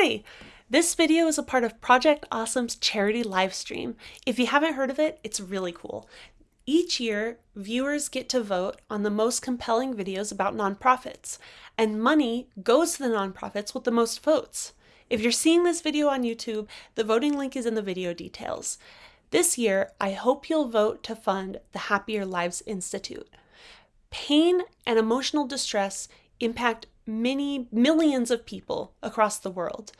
Hi! This video is a part of Project Awesome's charity livestream. If you haven't heard of it, it's really cool. Each year, viewers get to vote on the most compelling videos about nonprofits, and money goes to the nonprofits with the most votes. If you're seeing this video on YouTube, the voting link is in the video details. This year, I hope you'll vote to fund the Happier Lives Institute. Pain and emotional distress impact many millions of people across the world.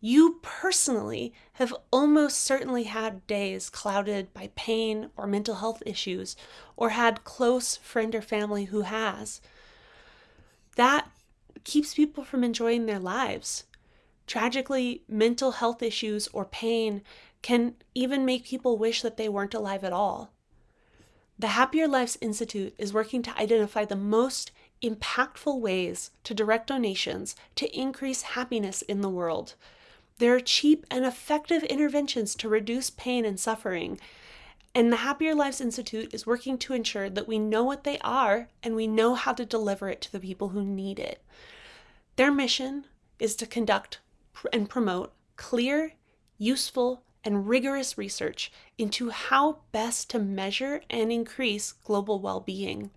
You personally have almost certainly had days clouded by pain or mental health issues, or had close friend or family who has. That keeps people from enjoying their lives. Tragically, mental health issues or pain can even make people wish that they weren't alive at all. The Happier Lives Institute is working to identify the most impactful ways to direct donations to increase happiness in the world. There are cheap and effective interventions to reduce pain and suffering, and the Happier Lives Institute is working to ensure that we know what they are and we know how to deliver it to the people who need it. Their mission is to conduct and promote clear, useful, and rigorous research into how best to measure and increase global well being.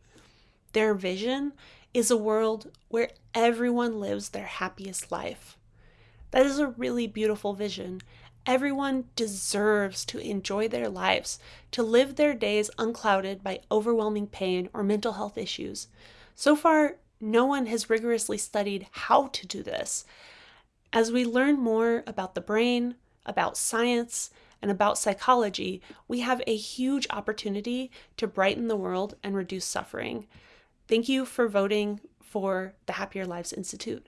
Their vision is a world where everyone lives their happiest life. That is a really beautiful vision. Everyone deserves to enjoy their lives, to live their days unclouded by overwhelming pain or mental health issues. So far, no one has rigorously studied how to do this. As we learn more about the brain, about science, and about psychology, we have a huge opportunity to brighten the world and reduce suffering. Thank you for voting for the Happier Lives Institute.